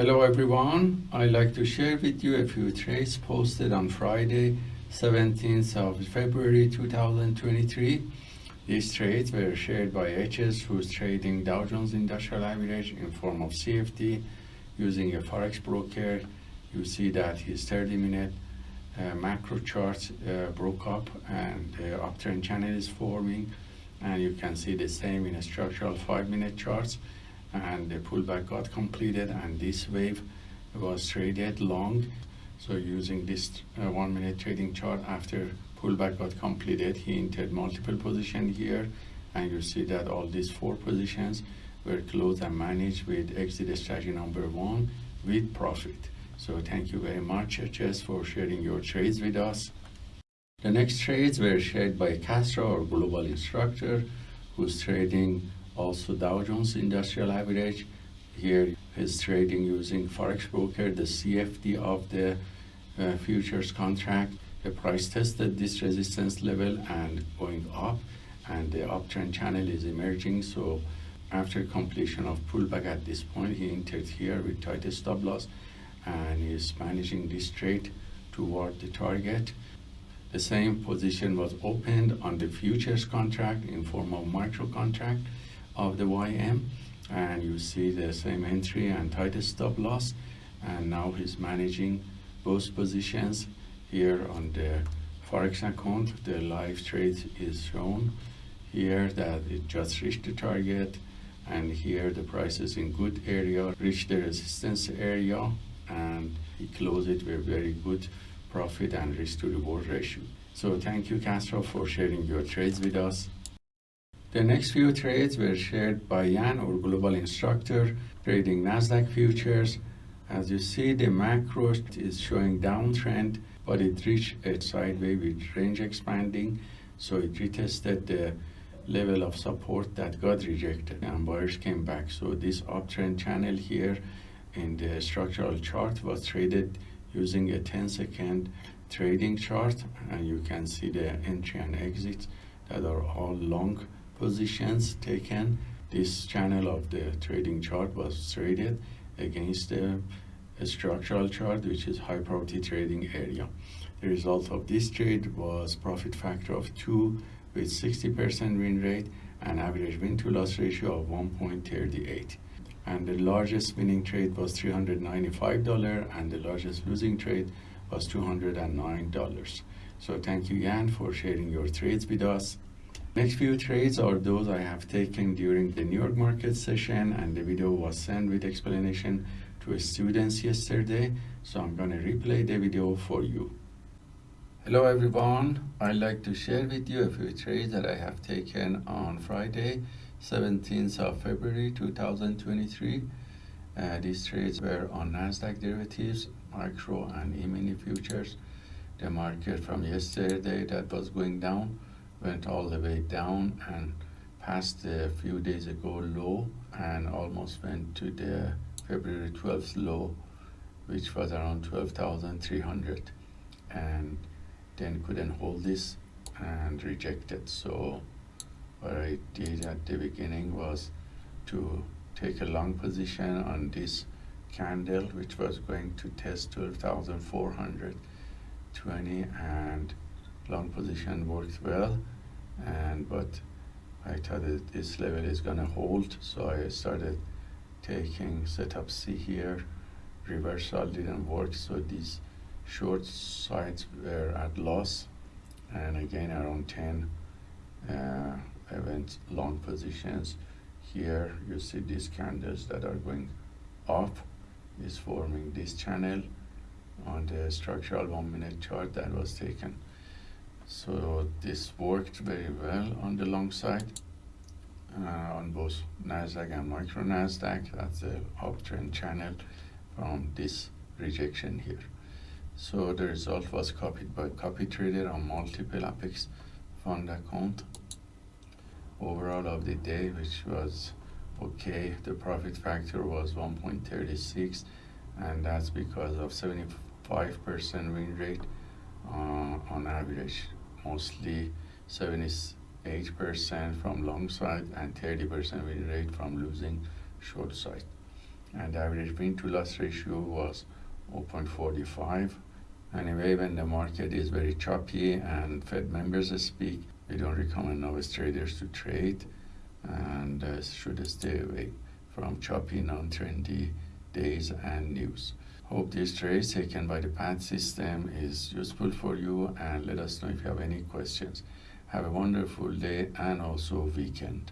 Hello everyone, I'd like to share with you a few trades posted on Friday, 17th of February 2023. These trades were shared by HS who's trading Dow Jones Industrial Average in form of CFD using a Forex broker. You see that his 30 minute uh, macro chart uh, broke up and the uptrend channel is forming and you can see the same in a structural 5 minute charts and the pullback got completed and this wave was traded long so using this uh, one minute trading chart after pullback got completed he entered multiple position here and you see that all these four positions were closed and managed with exit strategy number one with profit so thank you very much, HS, for sharing your trades with us. The next trades were shared by Castro, our global instructor, who's trading also Dow Jones Industrial Average. Here he's trading using Forex Broker, the CFD of the uh, futures contract. The price tested this resistance level and going up and the uptrend channel is emerging. So after completion of pullback at this point, he entered here with tight stop loss and is managing this trade toward the target. The same position was opened on the futures contract in form of micro contract of the YM and you see the same entry and tight stop loss and now he's managing both positions here on the forex account the live trade is shown here that it just reached the target and here the price is in good area reached the resistance area and he closed it with very good profit and risk to reward ratio. So thank you Castro for sharing your trades with us. The next few trades were shared by Jan, our global instructor, trading Nasdaq futures. As you see, the macro is showing downtrend, but it reached a sideways with range expanding. So it retested the level of support that got rejected and buyers came back. So this uptrend channel here in the structural chart was traded using a 10 second trading chart and you can see the entry and exits that are all long positions taken this channel of the trading chart was traded against the structural chart which is high probability trading area the result of this trade was profit factor of 2 with 60% win rate and average win to loss ratio of 1.38 and the largest winning trade was $395 and the largest losing trade was $209. So thank you Jan for sharing your trades with us. Next few trades are those I have taken during the New York market session and the video was sent with explanation to students yesterday. So I'm going to replay the video for you. Hello everyone, I'd like to share with you a few trades that I have taken on Friday 17th of February 2023. Uh, these trades were on Nasdaq derivatives, micro and e-mini futures. The market from yesterday that was going down went all the way down and passed a few days ago low and almost went to the February 12th low which was around 12,300 and then couldn't hold this and rejected. So what I did at the beginning was to take a long position on this candle which was going to test 12,420 and long position worked well and but I thought that this level is gonna hold so I started taking setup C here. Reversal didn't work so these short sides were at loss. And again around 10 uh, I went long positions. Here you see these candles that are going up is forming this channel on the structural one minute chart that was taken so this worked very well on the long side uh, on both Nasdaq and micro Nasdaq. That's the uptrend channel from this rejection here. So the result was copied by copy trader on multiple Apex fund account. Overall of the day, which was okay. The profit factor was 1.36, and that's because of 75% win rate uh, on average, mostly 78% from long side and 30% win rate from losing short side. and average win to loss ratio was 0.45. Anyway, when the market is very choppy and Fed members speak, we don't recommend novice traders to trade and uh, should stay away from choppy, non-trendy days and news. Hope this trade taken by the PATS system is useful for you and let us know if you have any questions. Have a wonderful day and also weekend.